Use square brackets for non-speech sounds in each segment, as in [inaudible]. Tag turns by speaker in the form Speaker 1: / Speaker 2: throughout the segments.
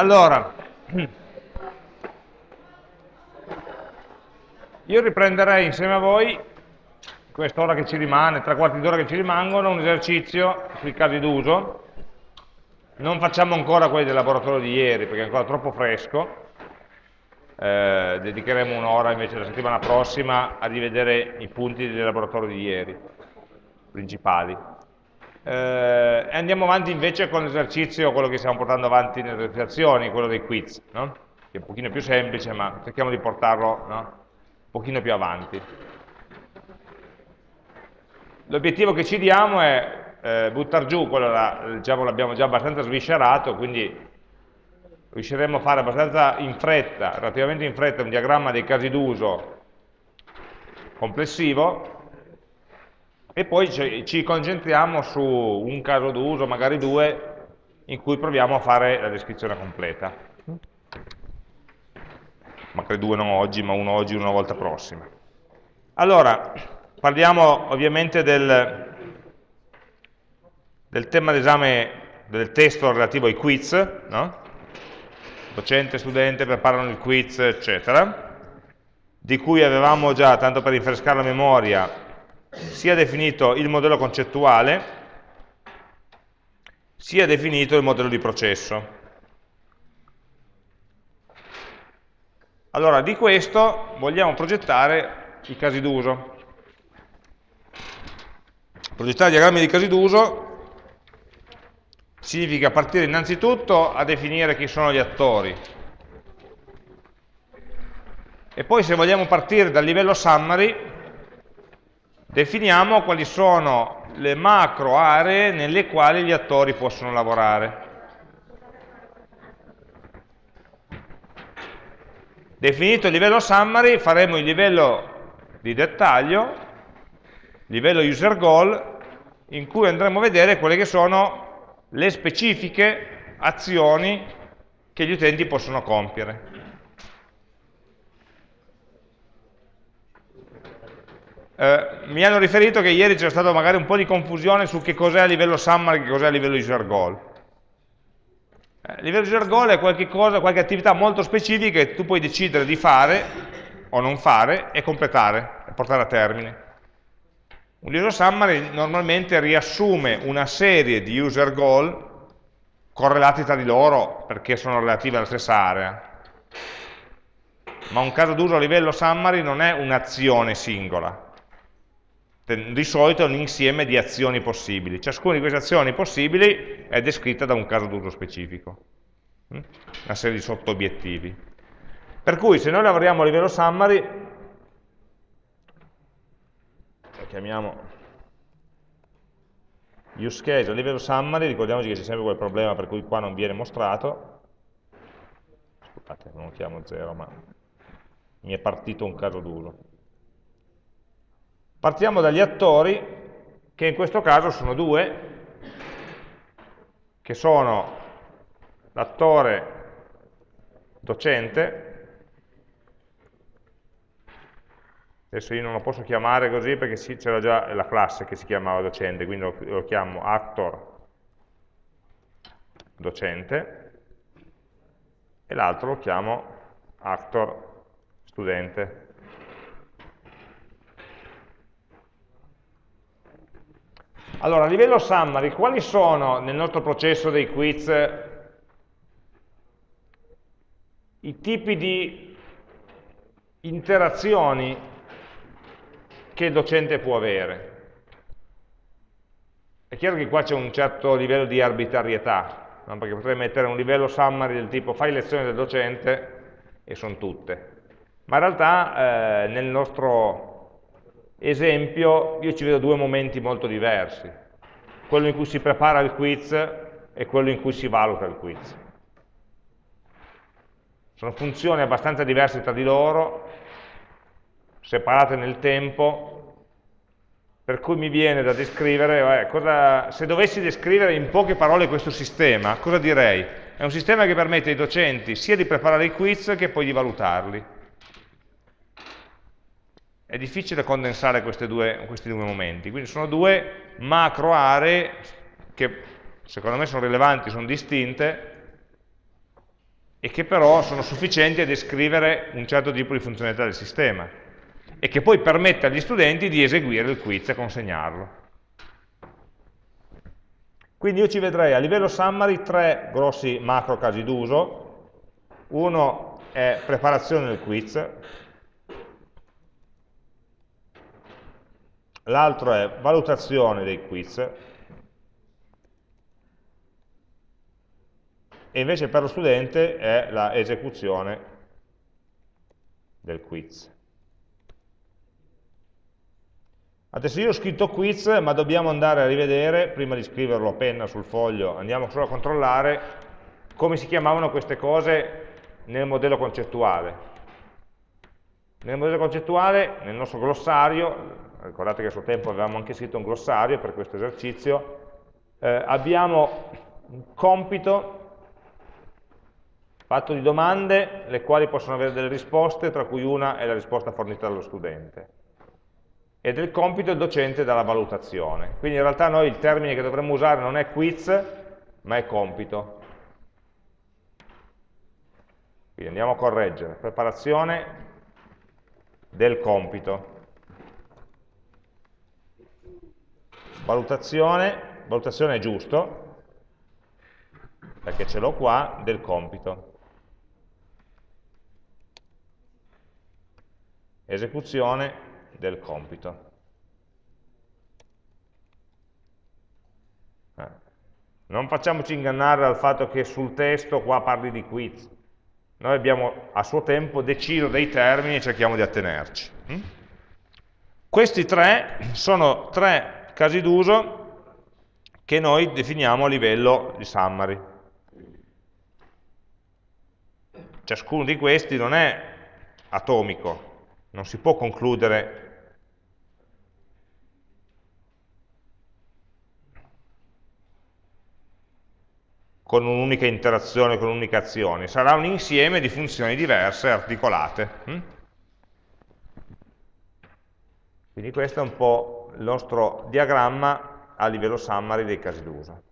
Speaker 1: Allora, io riprenderei insieme a voi, quest'ora che ci rimane, tre quarti d'ora che ci rimangono, un esercizio sui casi d'uso. Non facciamo ancora quelli del laboratorio di ieri, perché è ancora troppo fresco. Eh, dedicheremo un'ora invece la settimana prossima a rivedere i punti del laboratorio di ieri, principali. Eh, andiamo avanti invece con l'esercizio, quello che stiamo portando avanti nelle esercitazioni, quello dei quiz, no? che è un pochino più semplice, ma cerchiamo di portarlo no? un pochino più avanti. L'obiettivo che ci diamo è eh, buttare giù, quello diciamo, l'abbiamo già abbastanza sviscerato, quindi riusciremo a fare abbastanza in fretta, relativamente in fretta, un diagramma dei casi d'uso complessivo, e poi ci concentriamo su un caso d'uso, magari due, in cui proviamo a fare la descrizione completa. Magari due non oggi, ma uno oggi una volta prossima. Allora, parliamo ovviamente del, del tema d'esame del testo relativo ai quiz, no? docente, studente preparano il quiz, eccetera, di cui avevamo già, tanto per rinfrescare la memoria, sia definito il modello concettuale, sia definito il modello di processo. Allora, di questo vogliamo progettare i casi d'uso. Progettare diagrammi di casi d'uso significa partire innanzitutto a definire chi sono gli attori. E poi se vogliamo partire dal livello summary, definiamo quali sono le macro aree nelle quali gli attori possono lavorare. Definito il livello summary, faremo il livello di dettaglio, livello user goal, in cui andremo a vedere quelle che sono le specifiche azioni che gli utenti possono compiere. Eh, mi hanno riferito che ieri c'era stata magari un po' di confusione su che cos'è a livello summary e che cos'è a livello user goal. Eh, a livello user goal è qualche, cosa, qualche attività molto specifica che tu puoi decidere di fare o non fare e completare, e portare a termine. Un user summary normalmente riassume una serie di user goal correlati tra di loro perché sono relativi alla stessa area. Ma un caso d'uso a livello summary non è un'azione singola, di solito è un insieme di azioni possibili. Ciascuna di queste azioni possibili è descritta da un caso d'uso specifico, mm? una serie di sotto-obiettivi. Per cui se noi lavoriamo a livello summary, lo chiamiamo use case a livello summary, ricordiamoci che c'è sempre quel problema per cui qua non viene mostrato, scusate, non lo chiamo zero, ma mi è partito un caso d'uso. Partiamo dagli attori, che in questo caso sono due, che sono l'attore docente, adesso io non lo posso chiamare così perché c'era già la classe che si chiamava docente, quindi lo, lo chiamo actor docente, e l'altro lo chiamo actor studente. Allora, a livello summary, quali sono nel nostro processo dei quiz i tipi di interazioni che il docente può avere? È chiaro che qua c'è un certo livello di arbitrarietà, no? perché potrei mettere un livello summary del tipo fai lezione del docente e sono tutte. Ma in realtà eh, nel nostro esempio io ci vedo due momenti molto diversi, quello in cui si prepara il quiz e quello in cui si valuta il quiz. Sono funzioni abbastanza diverse tra di loro, separate nel tempo, per cui mi viene da descrivere, eh, cosa, se dovessi descrivere in poche parole questo sistema, cosa direi? È un sistema che permette ai docenti sia di preparare i quiz che poi di valutarli è difficile condensare due, questi due momenti, quindi sono due macro aree che secondo me sono rilevanti, sono distinte, e che però sono sufficienti a descrivere un certo tipo di funzionalità del sistema e che poi permette agli studenti di eseguire il quiz e consegnarlo. Quindi io ci vedrei a livello summary tre grossi macro casi d'uso. Uno è preparazione del quiz, l'altro è valutazione dei quiz, e invece per lo studente è la esecuzione del quiz. Adesso io ho scritto quiz, ma dobbiamo andare a rivedere, prima di scriverlo a penna sul foglio, andiamo solo a controllare come si chiamavano queste cose nel modello concettuale. Nel modello concettuale, nel nostro glossario, ricordate che a suo tempo avevamo anche scritto un glossario per questo esercizio, eh, abbiamo un compito fatto di domande, le quali possono avere delle risposte, tra cui una è la risposta fornita dallo studente e del compito il docente dalla valutazione. Quindi in realtà noi il termine che dovremmo usare non è quiz, ma è compito. Quindi andiamo a correggere, preparazione del compito. Valutazione, valutazione è giusto, perché ce l'ho qua, del compito. Esecuzione del compito. Eh. Non facciamoci ingannare dal fatto che sul testo qua parli di quiz. Noi abbiamo a suo tempo deciso dei termini e cerchiamo di attenerci. Mm? Questi tre sono tre casi d'uso che noi definiamo a livello di summary. Ciascuno di questi non è atomico, non si può concludere con un'unica interazione, con un'unica azione, sarà un insieme di funzioni diverse, articolate. Hm? Quindi questo è un po' il nostro diagramma a livello summary dei casi d'uso,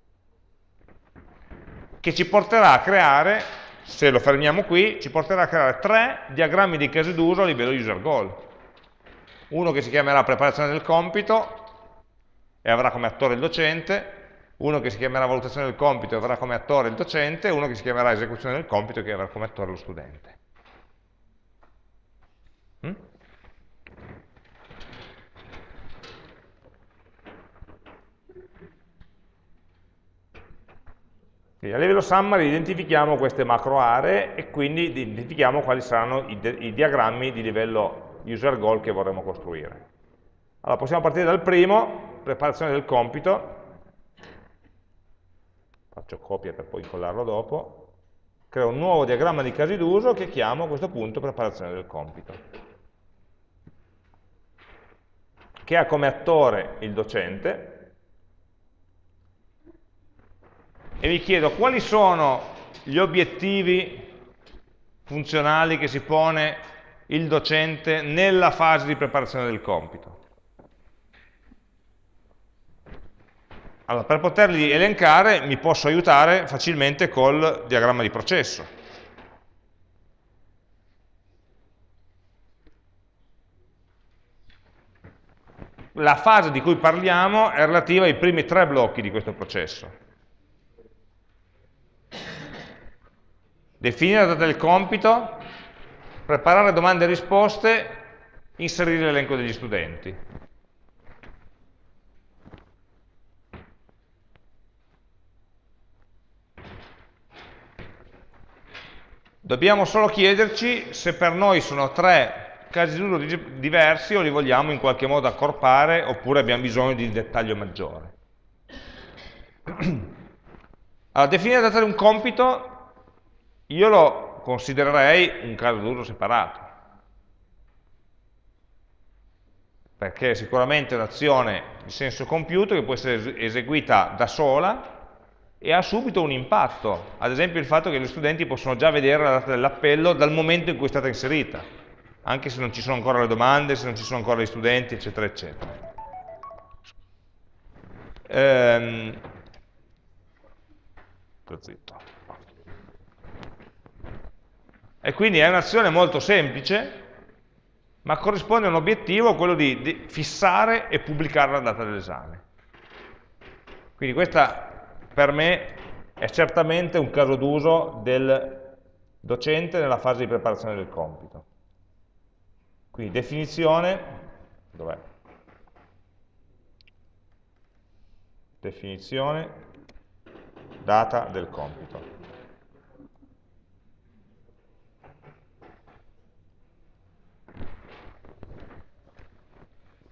Speaker 1: che ci porterà a creare, se lo fermiamo qui, ci porterà a creare tre diagrammi di casi d'uso a livello user goal. Uno che si chiamerà preparazione del compito e avrà come attore il docente, uno che si chiamerà valutazione del compito e avrà come attore il docente, uno che si chiamerà esecuzione del compito e avrà come attore lo studente. Mm? A livello summary identifichiamo queste macro aree e quindi identifichiamo quali saranno i, i diagrammi di livello user goal che vorremmo costruire. Allora possiamo partire dal primo, preparazione del compito, faccio copia per poi incollarlo dopo, creo un nuovo diagramma di casi d'uso che chiamo a questo punto preparazione del compito, che ha come attore il docente, e vi chiedo quali sono gli obiettivi funzionali che si pone il docente nella fase di preparazione del compito. Allora, per poterli elencare mi posso aiutare facilmente col diagramma di processo. La fase di cui parliamo è relativa ai primi tre blocchi di questo processo. Definire la data del compito, preparare domande e risposte, inserire l'elenco degli studenti. Dobbiamo solo chiederci se per noi sono tre casi d'uso diversi o li vogliamo in qualche modo accorpare oppure abbiamo bisogno di un dettaglio maggiore. [clears throat] Allora, definire da data un compito, io lo considererei un caso d'uso separato. Perché è sicuramente un'azione di senso compiuto che può essere eseguita da sola e ha subito un impatto, ad esempio il fatto che gli studenti possono già vedere la data dell'appello dal momento in cui è stata inserita, anche se non ci sono ancora le domande, se non ci sono ancora gli studenti, eccetera, eccetera. Ehm, zitto. E quindi è un'azione molto semplice, ma corrisponde a un obiettivo, quello di, fissare e pubblicare la data dell'esame. Quindi questa per me è certamente un caso d'uso del docente nella fase di preparazione del compito. Quindi definizione, dov'è? Definizione, data del compito.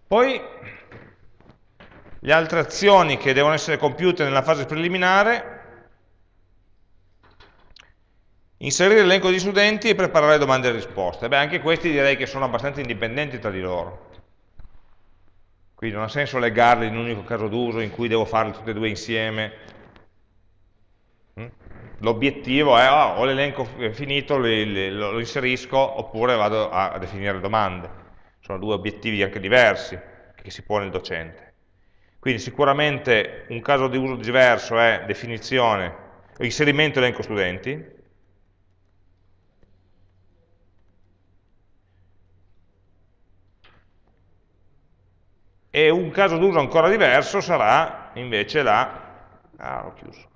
Speaker 1: Poi le altre azioni che devono essere compiute nella fase preliminare, inserire l'elenco di studenti e preparare domande e risposte. Beh, anche questi direi che sono abbastanza indipendenti tra di loro. Quindi non ha senso legarli in un unico caso d'uso in cui devo farli tutti e due insieme. Mm? L'obiettivo è, oh, ho l'elenco finito, lo inserisco, oppure vado a definire domande sono due obiettivi anche diversi che si pone il docente. Quindi sicuramente un caso di uso diverso è definizione, inserimento elenco studenti, e un caso d'uso ancora diverso sarà invece la, ah, chiuso,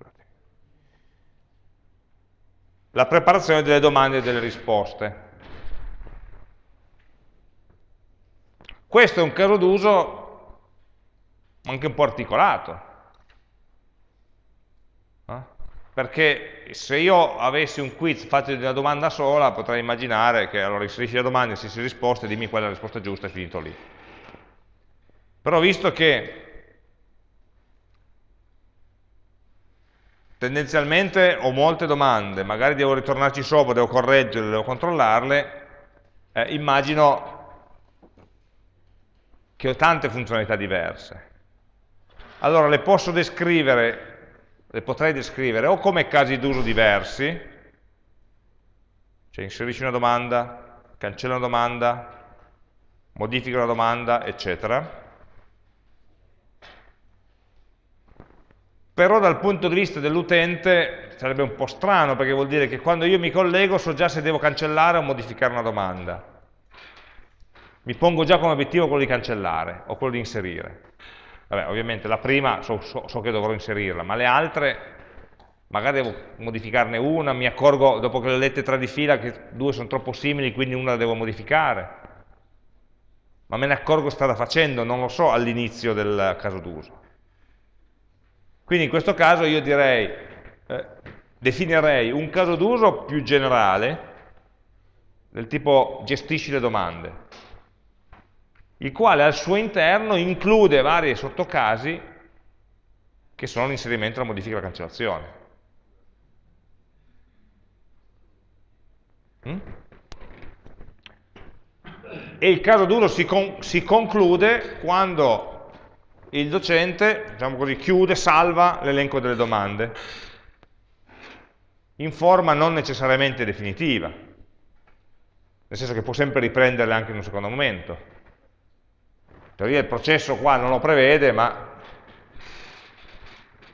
Speaker 1: la preparazione delle domande e delle risposte. Questo è un caso d'uso anche un po' articolato, eh? perché se io avessi un quiz fatto di una domanda sola, potrei immaginare che allora inserisci la domanda, inserisci la risposta dimmi qual è la risposta giusta e finito lì. Però visto che tendenzialmente ho molte domande, magari devo ritornarci sopra, devo correggerle, devo controllarle, eh, immagino che ho tante funzionalità diverse. Allora le posso descrivere, le potrei descrivere o come casi d'uso diversi, cioè inserisci una domanda, cancella una domanda, modifica una domanda, eccetera. Però dal punto di vista dell'utente sarebbe un po' strano, perché vuol dire che quando io mi collego so già se devo cancellare o modificare una domanda mi pongo già come obiettivo quello di cancellare o quello di inserire. Vabbè, ovviamente la prima so, so, so che dovrò inserirla, ma le altre magari devo modificarne una, mi accorgo dopo che le ho lette tre di fila che due sono troppo simili, quindi una la devo modificare. Ma me ne accorgo strada facendo, non lo so all'inizio del caso d'uso. Quindi in questo caso io direi, eh, definirei un caso d'uso più generale, del tipo gestisci le domande il quale al suo interno include vari sottocasi che sono l'inserimento, la modifica e la cancellazione. Mm? E il caso duro si, con, si conclude quando il docente, diciamo così, chiude, salva l'elenco delle domande in forma non necessariamente definitiva, nel senso che può sempre riprenderle anche in un secondo momento teoria il processo qua non lo prevede, ma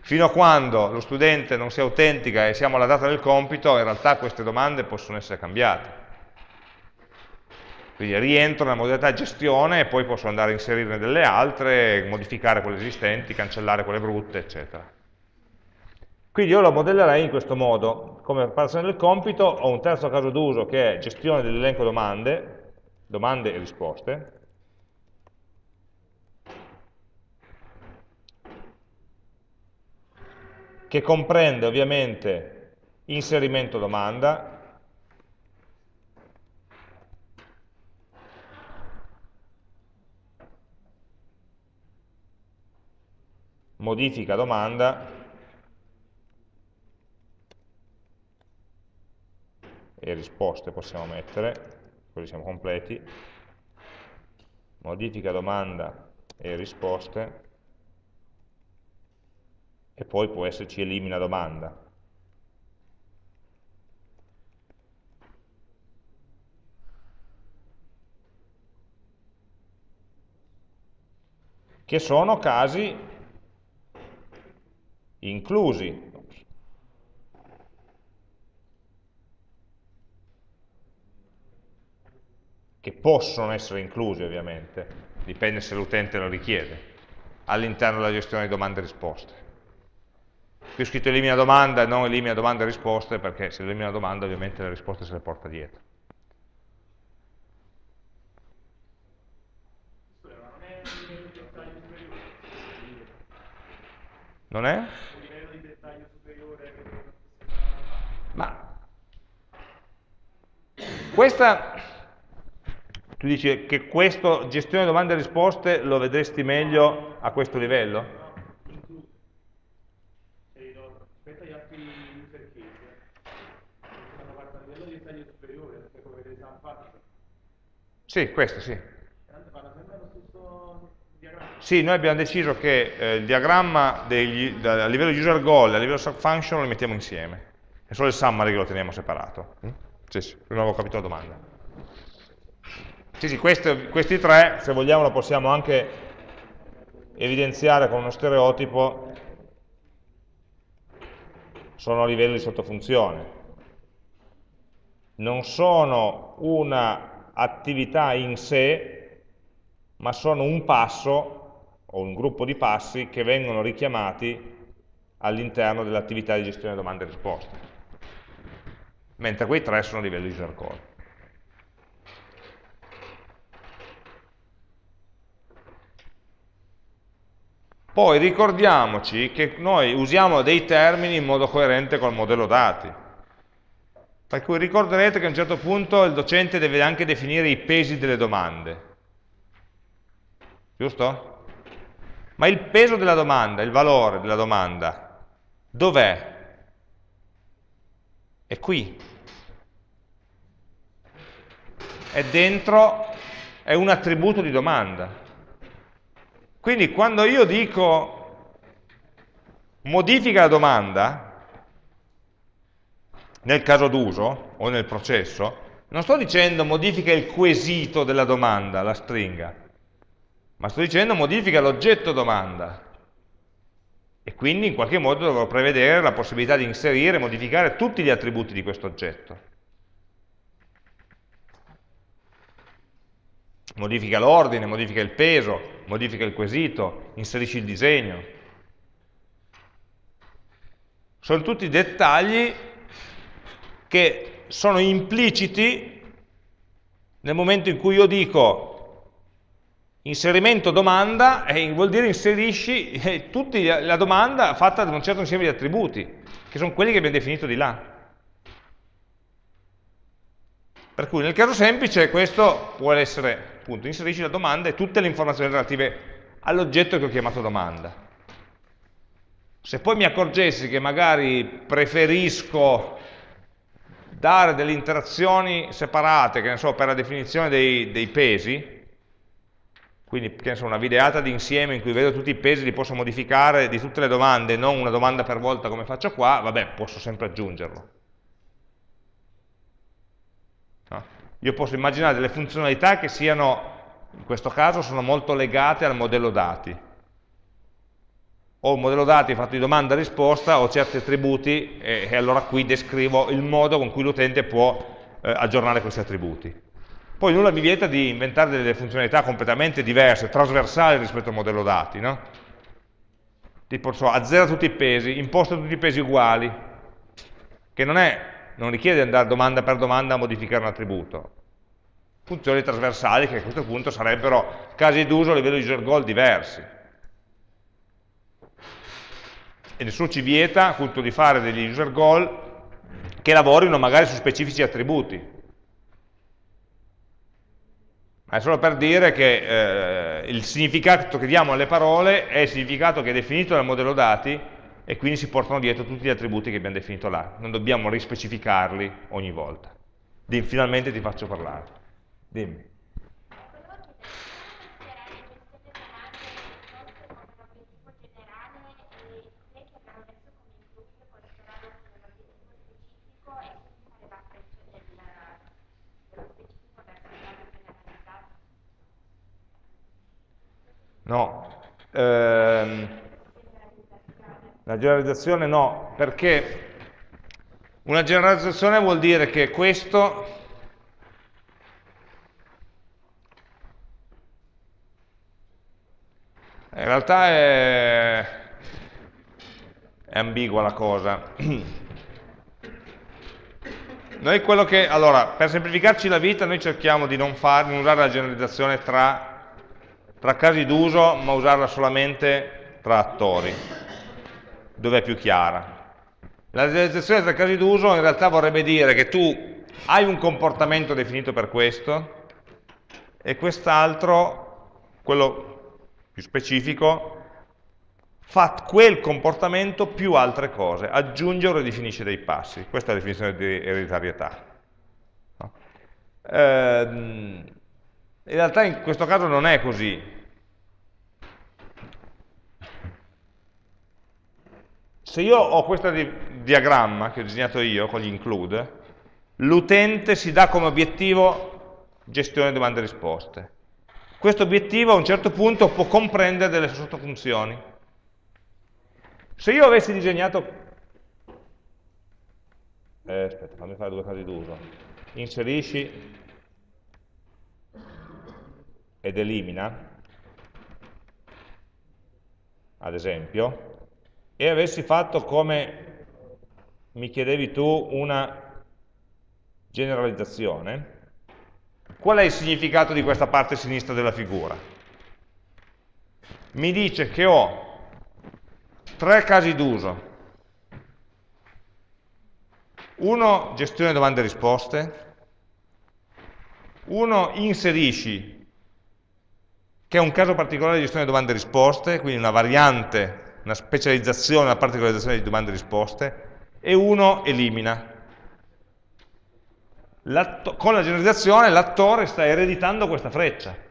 Speaker 1: fino a quando lo studente non si autentica e siamo alla data del compito, in realtà queste domande possono essere cambiate. Quindi rientro nella modalità gestione e poi posso andare a inserirne delle altre, modificare quelle esistenti, cancellare quelle brutte, eccetera. Quindi io lo modellerei in questo modo. Come preparazione del compito ho un terzo caso d'uso che è gestione dell'elenco domande, domande e risposte, che comprende ovviamente inserimento domanda, modifica domanda. E risposte possiamo mettere, così siamo completi, modifica domanda e risposte e poi può esserci elimina domanda. Che sono casi inclusi. che possono essere inclusi ovviamente, dipende se l'utente lo richiede, all'interno della gestione di domande e risposte. Qui ho scritto elimina domanda e non elimina domande e risposte perché se elimina domanda ovviamente le risposte se le porta dietro. Non è? Ma questa, tu dici che questo gestione domande e risposte lo vedresti meglio a questo livello? Sì, questo sì. Sì, noi abbiamo deciso che eh, il diagramma degli, da, a livello user goal e a livello subfunction lo mettiamo insieme. È solo il summary che lo teniamo separato. Mm? Sì, sì, non avevo capito la domanda. Sì, sì, questi, questi tre, se vogliamo, lo possiamo anche evidenziare con uno stereotipo, sono a livello di sottofunzione. Non sono un'attività in sé, ma sono un passo o un gruppo di passi che vengono richiamati all'interno dell'attività di gestione domande e risposte. Mentre quei tre sono a livello user call. Poi ricordiamoci che noi usiamo dei termini in modo coerente col modello dati. Per cui ricorderete che a un certo punto il docente deve anche definire i pesi delle domande. Giusto? Ma il peso della domanda, il valore della domanda, dov'è? È qui. È dentro, è un attributo di domanda. Quindi quando io dico modifica la domanda, nel caso d'uso o nel processo, non sto dicendo modifica il quesito della domanda, la stringa, ma sto dicendo modifica l'oggetto domanda e quindi in qualche modo dovrò prevedere la possibilità di inserire e modificare tutti gli attributi di questo oggetto. Modifica l'ordine, modifica il peso, modifica il quesito, inserisci il disegno. Sono tutti dettagli che sono impliciti nel momento in cui io dico Inserimento domanda eh, vuol dire inserisci eh, tutta la domanda fatta da un certo insieme di attributi, che sono quelli che abbiamo definito di là. Per cui nel caso semplice questo può essere, appunto, inserisci la domanda e tutte le informazioni relative all'oggetto che ho chiamato domanda. Se poi mi accorgessi che magari preferisco dare delle interazioni separate, che ne so, per la definizione dei, dei pesi, quindi che ne so, una videata di insieme in cui vedo tutti i pesi, li posso modificare di tutte le domande, non una domanda per volta come faccio qua, vabbè, posso sempre aggiungerlo. No? Io posso immaginare delle funzionalità che siano, in questo caso, sono molto legate al modello dati. Ho un modello dati fatto di domanda e risposta, ho certi attributi e, e allora qui descrivo il modo con cui l'utente può eh, aggiornare questi attributi. Poi nulla mi vieta di inventare delle funzionalità completamente diverse, trasversali rispetto al modello dati, no? Tipo, so, azzera tutti i pesi, imposta tutti i pesi uguali, che non, è, non richiede andare domanda per domanda a modificare un attributo. Funzioni trasversali che a questo punto sarebbero casi d'uso a livello user goal diversi. E nessuno ci vieta appunto di fare degli user goal che lavorino magari su specifici attributi, ma è solo per dire che eh, il significato che diamo alle parole è il significato che è definito dal modello dati e quindi si portano dietro tutti gli attributi che abbiamo definito là. Non dobbiamo rispecificarli ogni volta. Finalmente ti faccio parlare. Dimmi. No. Ehm, la generalizzazione no, perché una generalizzazione vuol dire che questo in realtà è, è ambigua la cosa. Noi quello che, allora, per semplificarci la vita noi cerchiamo di non, far, non usare la generalizzazione tra tra casi d'uso, ma usarla solamente tra attori, dove è più chiara. La generalizzazione tra casi d'uso in realtà vorrebbe dire che tu hai un comportamento definito per questo e quest'altro, quello più specifico, fa quel comportamento più altre cose, aggiunge o ridefinisce dei passi. Questa è la definizione di ereditarietà. No? Ehm, in realtà in questo caso non è così. Se io ho questo di diagramma che ho disegnato io con gli include, l'utente si dà come obiettivo gestione domande e risposte. Questo obiettivo a un certo punto può comprendere delle sottofunzioni se io avessi disegnato... Eh, aspetta, fammi fare due casi d'uso. Inserisci ed elimina, ad esempio, e avessi fatto come mi chiedevi tu una generalizzazione, qual è il significato di questa parte sinistra della figura? Mi dice che ho tre casi d'uso. Uno, gestione domande e risposte. Uno, inserisci, che è un caso particolare di gestione domande e risposte, quindi una variante, una specializzazione, una particolarizzazione di domande e risposte. E uno, elimina. Con la generalizzazione l'attore sta ereditando questa freccia.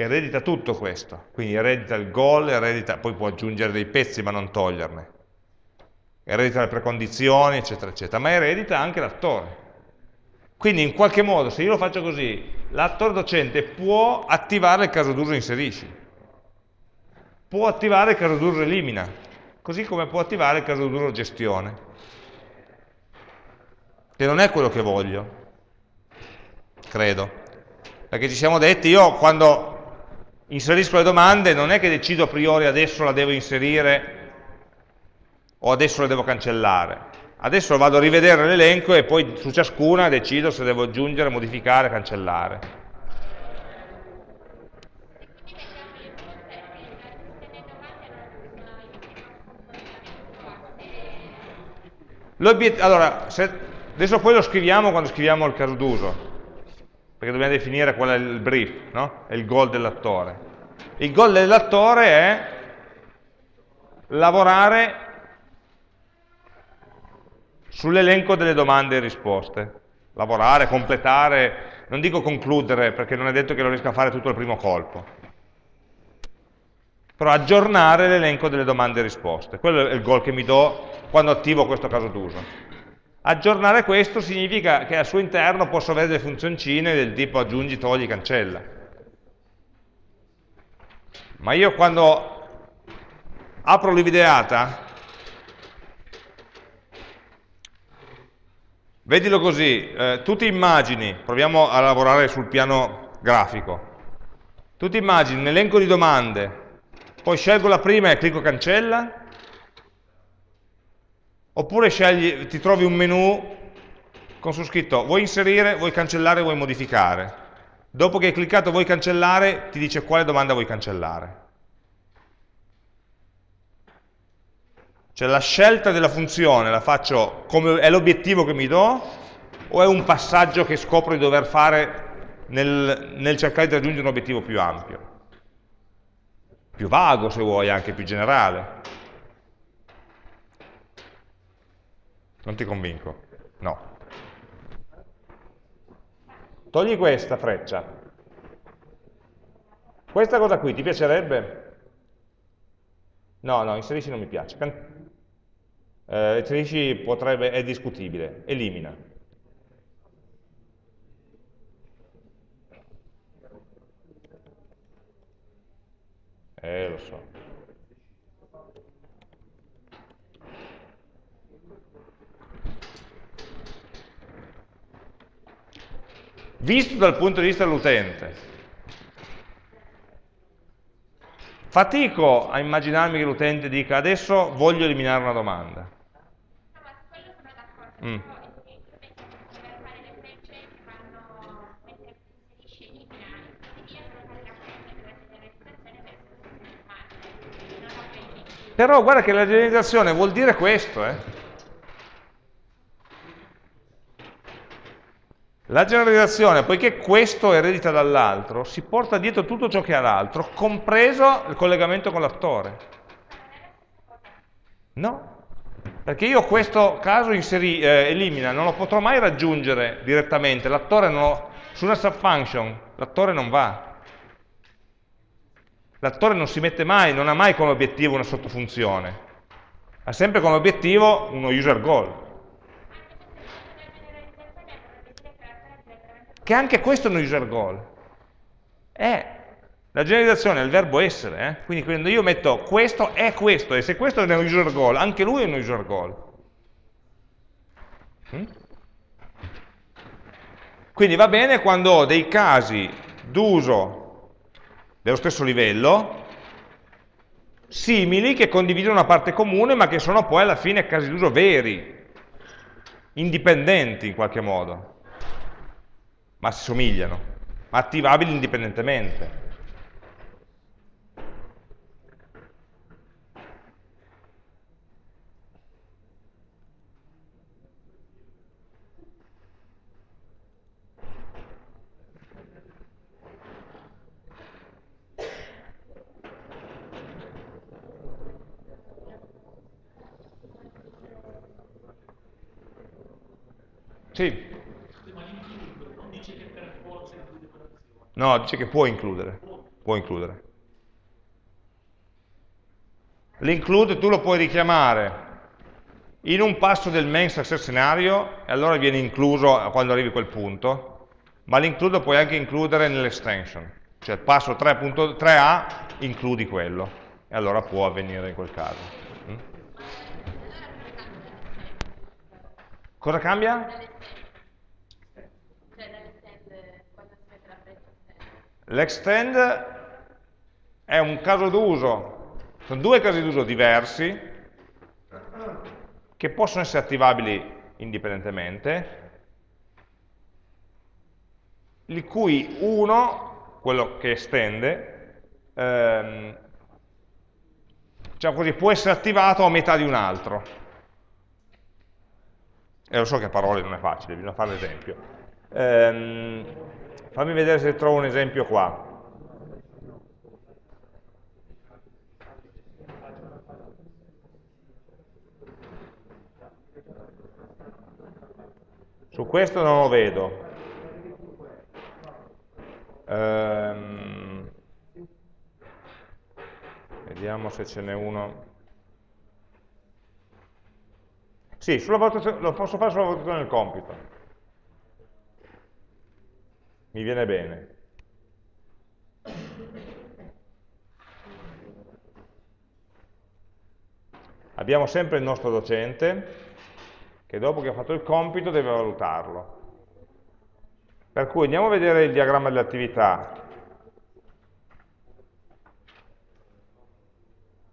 Speaker 1: eredita tutto questo, quindi eredita il goal, eredita, poi può aggiungere dei pezzi ma non toglierne, eredita le precondizioni, eccetera, eccetera, ma eredita anche l'attore. Quindi in qualche modo, se io lo faccio così, l'attore docente può attivare il caso d'uso inserisci, può attivare il caso d'uso elimina, così come può attivare il caso d'uso gestione, che non è quello che voglio, credo. Perché ci siamo detti, io quando inserisco le domande, non è che decido a priori adesso la devo inserire o adesso la devo cancellare. Adesso vado a rivedere l'elenco e poi su ciascuna decido se devo aggiungere, modificare, cancellare. Allora, se, adesso poi lo scriviamo quando scriviamo il caso d'uso perché dobbiamo definire qual è il brief, no? è il goal dell'attore. Il goal dell'attore è lavorare sull'elenco delle domande e risposte. Lavorare, completare, non dico concludere perché non è detto che lo riesca a fare tutto al primo colpo, però aggiornare l'elenco delle domande e risposte. Quello è il goal che mi do quando attivo questo caso d'uso. Aggiornare questo significa che al suo interno posso avere delle funzioncine del tipo aggiungi, togli, cancella. Ma io quando apro l'IVDeata, vedilo così, eh, tu immagini, proviamo a lavorare sul piano grafico, tu ti immagini un elenco di domande, poi scelgo la prima e clicco cancella, Oppure scegli, ti trovi un menu con su scritto vuoi inserire, vuoi cancellare, vuoi modificare. Dopo che hai cliccato vuoi cancellare, ti dice quale domanda vuoi cancellare. Cioè la scelta della funzione la faccio come è l'obiettivo che mi do o è un passaggio che scopro di dover fare nel, nel cercare di raggiungere un obiettivo più ampio? Più vago se vuoi, anche più generale. Non ti convinco? No. Togli questa freccia. Questa cosa qui ti piacerebbe? No, no, inserisci non mi piace. Eh, inserisci potrebbe, è discutibile. Elimina. Eh, lo so. Visto dal punto di vista dell'utente, Fatico a immaginarmi che l'utente dica adesso voglio eliminare una domanda. Mm. Però guarda che la generalizzazione vuol dire questo, eh? La generalizzazione, poiché questo eredita dall'altro, si porta dietro tutto ciò che ha l'altro, compreso il collegamento con l'attore. No, perché io questo caso inseri, eh, elimina, non lo potrò mai raggiungere direttamente, l'attore non su una subfunction l'attore non va. L'attore non si mette mai, non ha mai come obiettivo una sottofunzione, ha sempre come obiettivo uno user goal. Che anche questo è un user goal. È la generalizzazione è il verbo essere, eh? quindi quando io metto questo è questo, e se questo è un user goal, anche lui è un user goal. Mm? Quindi va bene quando ho dei casi d'uso dello stesso livello, simili, che condividono una parte comune, ma che sono poi alla fine casi d'uso veri, indipendenti in qualche modo, ma si somigliano, ma attivabili indipendentemente. Sì. No, dice che può includere. Può includere. L'include tu lo puoi richiamare in un passo del main success scenario e allora viene incluso quando arrivi a quel punto, ma l'include puoi anche includere nell'extension, cioè passo 3.3a includi quello e allora può avvenire in quel caso. Mm? Cosa cambia? L'extend è un caso d'uso, sono due casi d'uso diversi che possono essere attivabili indipendentemente, di cui uno, quello che estende, ehm, diciamo così, può essere attivato a metà di un altro. E lo so che a parole non è facile, bisogna fare l'esempio. Ehm, Fammi vedere se trovo un esempio qua. Su questo non lo vedo. Ehm, vediamo se ce n'è uno. Sì, lo posso fare sulla valutazione del compito mi viene bene. Abbiamo sempre il nostro docente che dopo che ha fatto il compito deve valutarlo. Per cui andiamo a vedere il diagramma delle attività.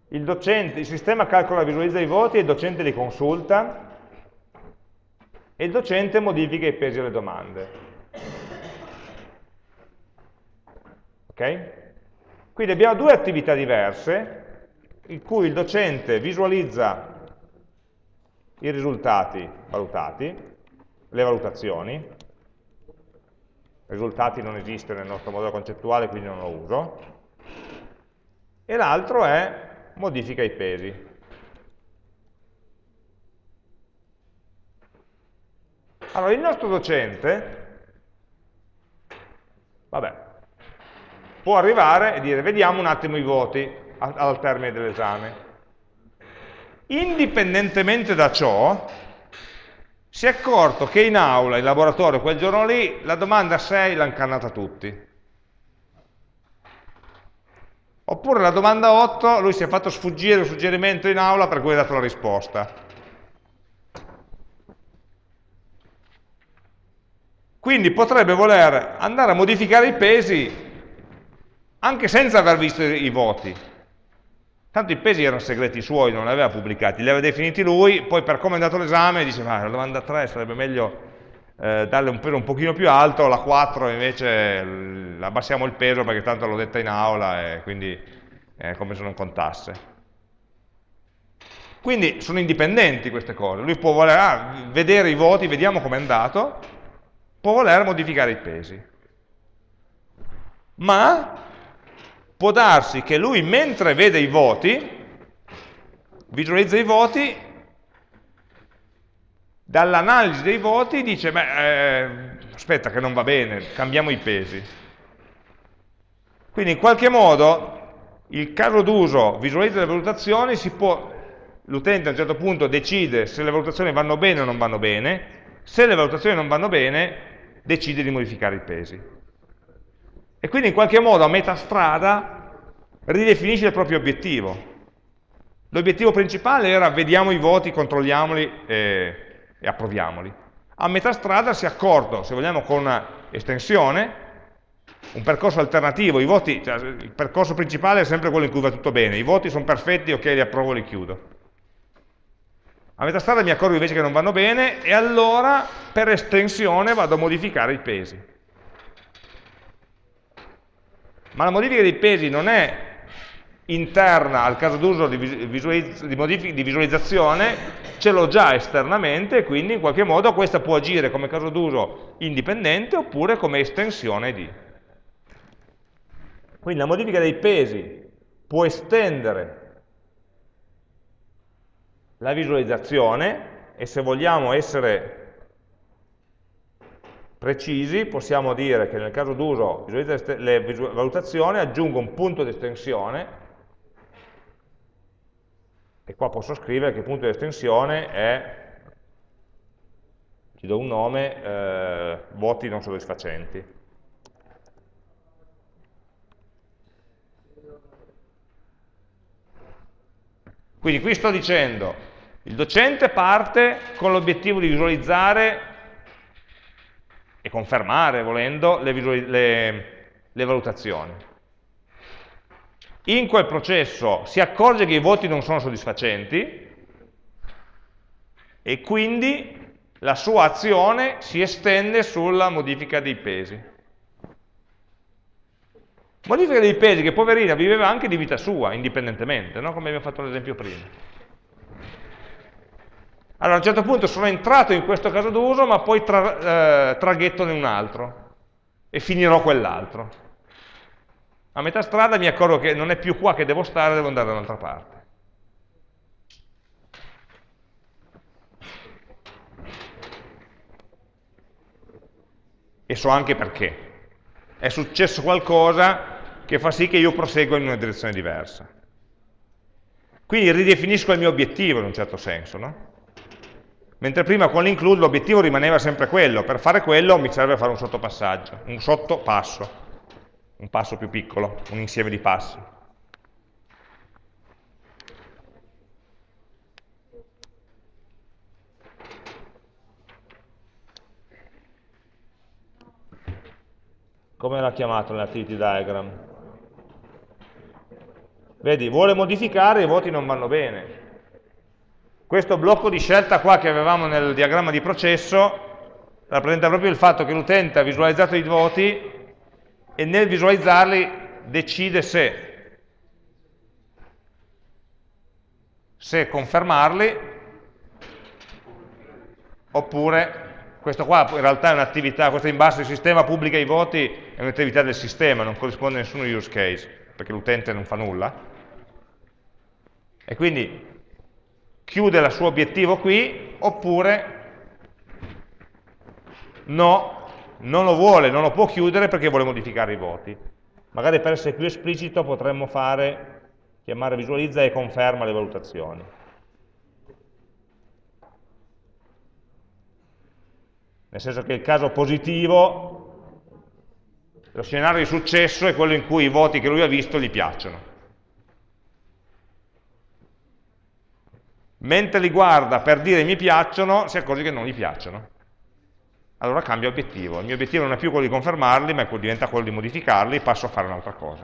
Speaker 1: Il, docente, il sistema calcola e visualizza i voti e il docente li consulta e il docente modifica i pesi alle domande. Okay? Quindi abbiamo due attività diverse in cui il docente visualizza i risultati valutati, le valutazioni, risultati non esiste nel nostro modello concettuale, quindi non lo uso, e l'altro è modifica i pesi. Allora, il nostro docente, vabbè, può arrivare e dire vediamo un attimo i voti al termine dell'esame. Indipendentemente da ciò, si è accorto che in aula, in laboratorio, quel giorno lì, la domanda 6 l'ha incannata tutti. Oppure la domanda 8, lui si è fatto sfuggire il suggerimento in aula per cui ha dato la risposta. Quindi potrebbe voler andare a modificare i pesi anche senza aver visto i voti, Tanto i pesi erano segreti suoi, non li aveva pubblicati, li aveva definiti lui, poi per come è andato l'esame dice, ma la domanda 3 sarebbe meglio eh, darle un peso un pochino più alto, la 4 invece abbassiamo il peso perché tanto l'ho detta in aula e quindi è come se non contasse. Quindi sono indipendenti queste cose, lui può voler ah, vedere i voti, vediamo com'è andato, può voler modificare i pesi. Ma può darsi che lui mentre vede i voti, visualizza i voti, dall'analisi dei voti dice, beh, eh, aspetta che non va bene, cambiamo i pesi. Quindi in qualche modo il caso d'uso visualizza le valutazioni, l'utente a un certo punto decide se le valutazioni vanno bene o non vanno bene, se le valutazioni non vanno bene decide di modificare i pesi. E quindi in qualche modo a metà strada ridefinisce il proprio obiettivo. L'obiettivo principale era vediamo i voti, controlliamoli e, e approviamoli. A metà strada si è accorto, se vogliamo con una estensione, un percorso alternativo, voti, cioè, il percorso principale è sempre quello in cui va tutto bene, i voti sono perfetti, ok, li approvo, li chiudo. A metà strada mi accorgo invece che non vanno bene e allora per estensione vado a modificare i pesi. Ma la modifica dei pesi non è interna al caso d'uso di, visualizz di, di, visualizzazione, ce l'ho già esternamente, quindi in qualche modo questa può agire come caso d'uso indipendente oppure come estensione di. Quindi la modifica dei pesi può estendere la visualizzazione e se vogliamo essere precisi, possiamo dire che nel caso d'uso le valutazioni aggiungo un punto di estensione e qua posso scrivere che il punto di estensione è, ci do un nome, eh, voti non soddisfacenti. Quindi qui sto dicendo, il docente parte con l'obiettivo di visualizzare e confermare, volendo, le, le, le valutazioni. In quel processo si accorge che i voti non sono soddisfacenti e quindi la sua azione si estende sulla modifica dei pesi. Modifica dei pesi che poverina viveva anche di vita sua, indipendentemente, no? come abbiamo fatto l'esempio prima. Allora a un certo punto sono entrato in questo caso d'uso, ma poi tra, eh, traghetto in un altro e finirò quell'altro. A metà strada mi accorgo che non è più qua che devo stare, devo andare da un'altra parte. E so anche perché. È successo qualcosa che fa sì che io prosegua in una direzione diversa. Quindi ridefinisco il mio obiettivo in un certo senso, no? Mentre prima con l'include l'obiettivo rimaneva sempre quello, per fare quello mi serve fare un sottopassaggio, un sottopasso, un passo più piccolo, un insieme di passi. Come l'ha chiamato nell'activity diagram? Vedi, vuole modificare, i voti non vanno bene. Questo blocco di scelta qua che avevamo nel diagramma di processo rappresenta proprio il fatto che l'utente ha visualizzato i voti e nel visualizzarli decide se, se confermarli oppure questo qua in realtà è un'attività, questo in basso il sistema pubblica i voti è un'attività del sistema, non corrisponde a nessuno use case, perché l'utente non fa nulla. E quindi chiude il suo obiettivo qui, oppure no, non lo vuole, non lo può chiudere perché vuole modificare i voti. Magari per essere più esplicito potremmo fare, chiamare visualizza e conferma le valutazioni. Nel senso che il caso positivo, lo scenario di successo è quello in cui i voti che lui ha visto gli piacciono. mentre li guarda per dire mi piacciono, si accorge che non gli piacciono. Allora cambia obiettivo. Il mio obiettivo non è più quello di confermarli, ma diventa quello di modificarli e passo a fare un'altra cosa.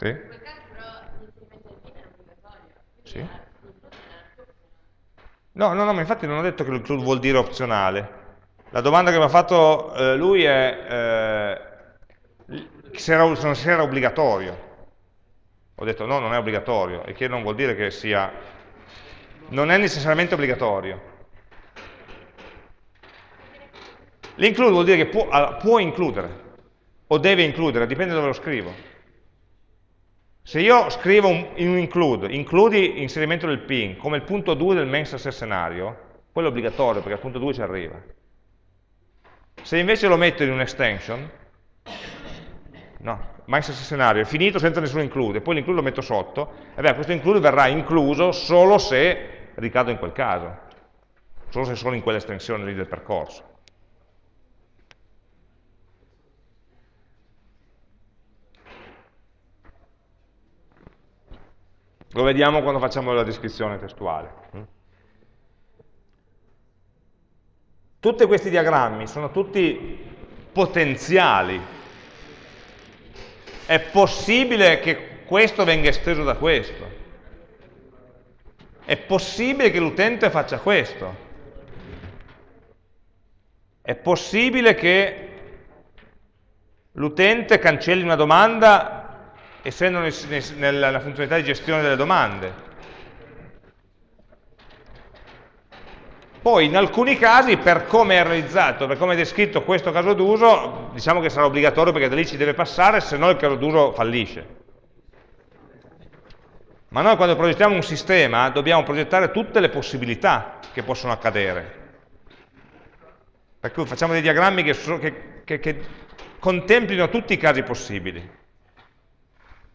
Speaker 1: Sì. No, no, no, ma infatti non ho detto che l'include vuol dire opzionale. La domanda che mi ha fatto eh, lui è eh, se, era, se era obbligatorio. Ho detto no, non è obbligatorio, e che non vuol dire che sia... Non è necessariamente obbligatorio. L'include vuol dire che può, può includere, o deve includere, dipende da dove lo scrivo. Se io scrivo un, un include, includi inserimento del pin come il punto 2 del main success scenario, quello è obbligatorio perché al punto 2 ci arriva. Se invece lo metto in un'extension, no, main success scenario è finito senza nessun include, poi l'include lo metto sotto, e beh, questo include verrà incluso solo se ricado in quel caso, solo se sono in quell'estensione lì del percorso. Lo vediamo quando facciamo la descrizione testuale. Mm. Tutti questi diagrammi sono tutti potenziali. È possibile che questo venga esteso da questo. È possibile che l'utente faccia questo. È possibile che l'utente cancelli una domanda essendo nella funzionalità di gestione delle domande. Poi in alcuni casi, per come è realizzato, per come è descritto questo caso d'uso, diciamo che sarà obbligatorio perché da lì ci deve passare, se no il caso d'uso fallisce. Ma noi quando progettiamo un sistema dobbiamo progettare tutte le possibilità che possono accadere. Per cui facciamo dei diagrammi che, che, che, che contemplino tutti i casi possibili.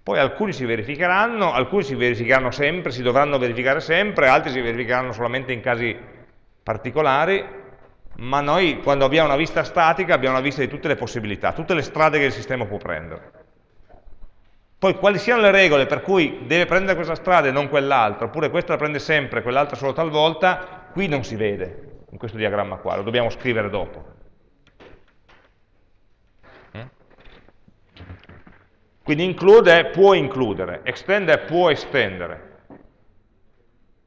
Speaker 1: Poi alcuni si verificheranno, alcuni si verificheranno sempre, si dovranno verificare sempre, altri si verificheranno solamente in casi particolari, ma noi quando abbiamo una vista statica abbiamo una vista di tutte le possibilità, tutte le strade che il sistema può prendere. Poi quali siano le regole per cui deve prendere questa strada e non quell'altra, oppure questa la prende sempre, quell'altra solo talvolta, qui non si vede in questo diagramma qua, lo dobbiamo scrivere dopo. Quindi include è può includere, extend è può estendere.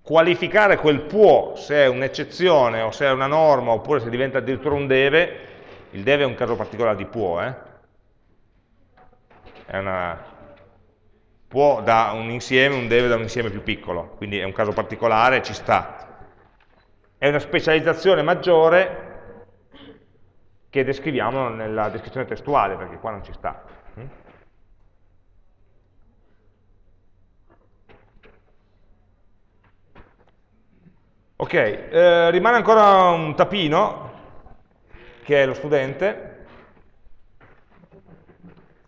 Speaker 1: Qualificare quel può se è un'eccezione o se è una norma oppure se diventa addirittura un deve, il deve è un caso particolare di può, eh? è una, può da un insieme, un deve da un insieme più piccolo, quindi è un caso particolare, ci sta. È una specializzazione maggiore che descriviamo nella descrizione testuale, perché qua non ci sta. Ok, eh, rimane ancora un tapino, che è lo studente,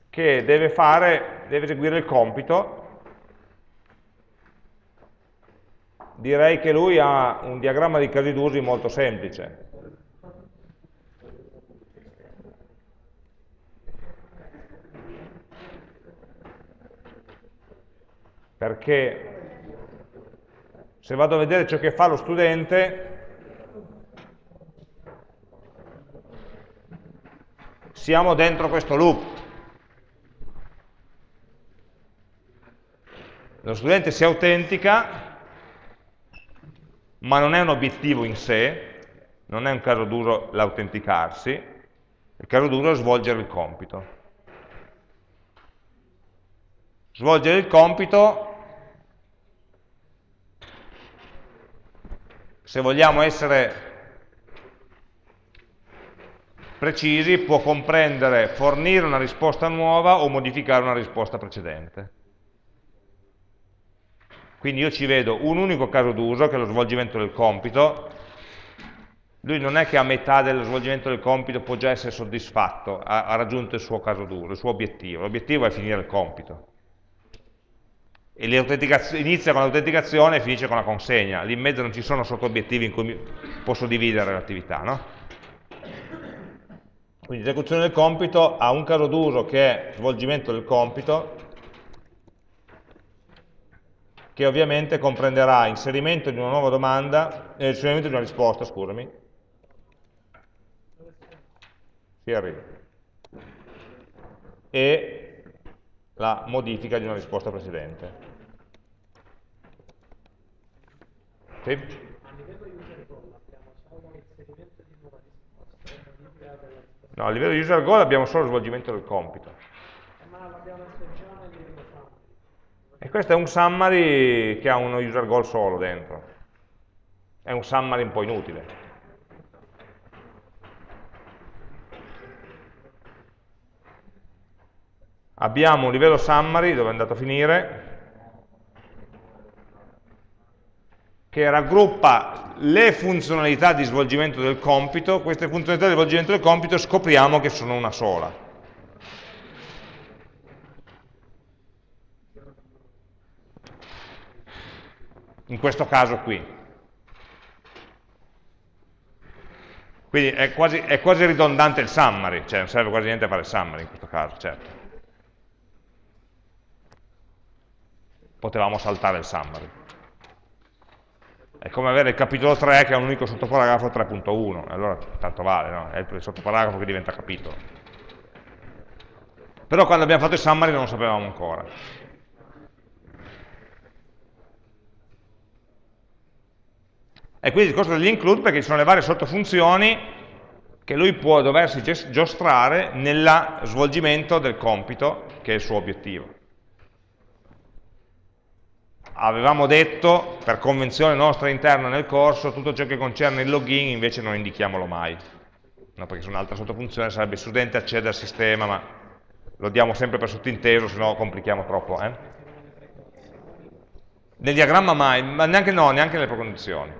Speaker 1: che deve fare, deve eseguire il compito. Direi che lui ha un diagramma di casi d'usi molto semplice. Perché se vado a vedere ciò che fa lo studente, siamo dentro questo loop. Lo studente si autentica, ma non è un obiettivo in sé, non è un caso d'uso l'autenticarsi, il caso d'uso è svolgere il compito. Svolgere il compito se vogliamo essere precisi, può comprendere fornire una risposta nuova o modificare una risposta precedente. Quindi io ci vedo un unico caso d'uso, che è lo svolgimento del compito. Lui non è che a metà dello svolgimento del compito può già essere soddisfatto, ha, ha raggiunto il suo caso d'uso, il suo obiettivo. L'obiettivo è finire il compito inizia con l'autenticazione e finisce con la consegna. Lì in mezzo non ci sono sotto-obiettivi in cui posso dividere l'attività. No? Quindi l'esecuzione del compito ha un caso d'uso che è svolgimento del compito, che ovviamente comprenderà inserimento di una nuova domanda, eh, inserimento di una risposta, scusami. Si arriva. E la modifica di una risposta precedente. Sì? No, a livello di user goal abbiamo solo lo svolgimento del compito. E questo è un summary che ha uno user goal solo dentro. È un summary un po' inutile. Abbiamo un livello summary, dove è andato a finire, che raggruppa le funzionalità di svolgimento del compito, queste funzionalità di svolgimento del compito scopriamo che sono una sola. In questo caso qui. Quindi è quasi, è quasi ridondante il summary, cioè non serve quasi niente a fare il summary in questo caso, certo. Potevamo saltare il summary. È come avere il capitolo 3 che ha un unico sottoparagrafo 3.1, allora tanto vale, no? È il sottoparagrafo che diventa capitolo. Però quando abbiamo fatto il summary non lo sapevamo ancora. E quindi il discorso degli include perché ci sono le varie sottofunzioni che lui può doversi giostrare nel svolgimento del compito che è il suo obiettivo avevamo detto, per convenzione nostra interna nel corso, tutto ciò che concerne il login invece non indichiamolo mai, no, perché su un'altra sottofunzione sarebbe studente accede al sistema, ma lo diamo sempre per sottinteso, se no complichiamo troppo. Eh? Nel diagramma mai, ma neanche no, neanche nelle precondizioni.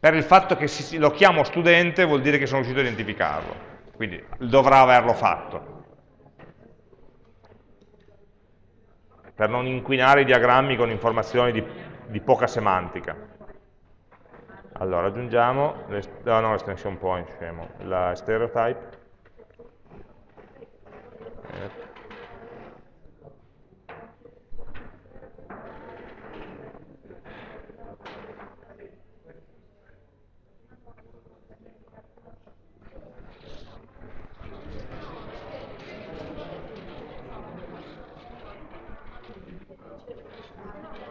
Speaker 1: Per il fatto che lo chiamo studente vuol dire che sono riuscito a identificarlo, quindi dovrà averlo fatto. Per non inquinare i diagrammi con informazioni di, di poca semantica. Allora, aggiungiamo, no, no, l'extension point, scemo, la stereotype,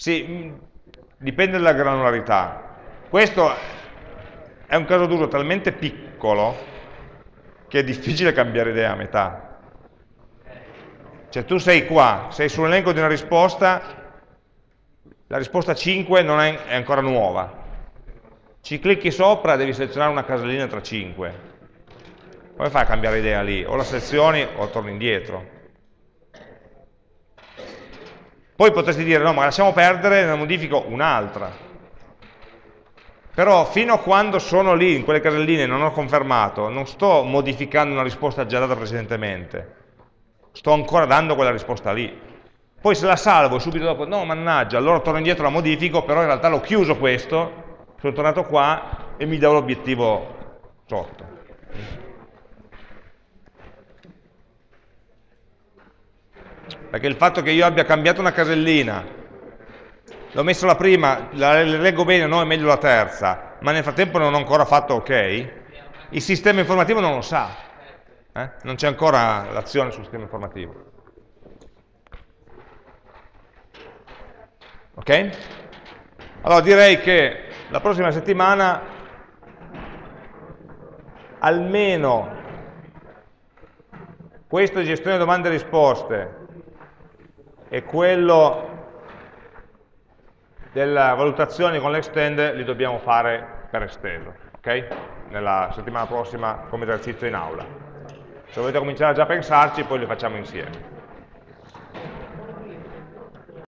Speaker 1: Sì, mm, dipende dalla granularità. Questo è un caso d'uso talmente piccolo che è difficile cambiare idea a metà. Cioè tu sei qua, sei sull'elenco di una risposta, la risposta 5 non è, è ancora nuova. Ci clicchi sopra, devi selezionare una casellina tra 5. Come fai a cambiare idea lì? O la selezioni o torni indietro. Poi potresti dire, no, ma lasciamo perdere, ne modifico un'altra. Però fino a quando sono lì, in quelle caselline, non ho confermato, non sto modificando una risposta già data precedentemente. Sto ancora dando quella risposta lì. Poi se la salvo e subito dopo, no, mannaggia, allora torno indietro, la modifico, però in realtà l'ho chiuso questo, sono tornato qua e mi do l'obiettivo sotto. Perché il fatto che io abbia cambiato una casellina, l'ho messa la prima, la leggo bene, no, è meglio la terza, ma nel frattempo non ho ancora fatto ok, il sistema informativo non lo sa, eh? non c'è ancora l'azione sul sistema informativo. Ok? Allora direi che la prossima settimana almeno questo di gestione domande e risposte e quello della valutazione con l'extend li dobbiamo fare per esteso, ok? Nella settimana prossima come esercizio in aula. Se volete cominciare già a pensarci, poi li facciamo insieme.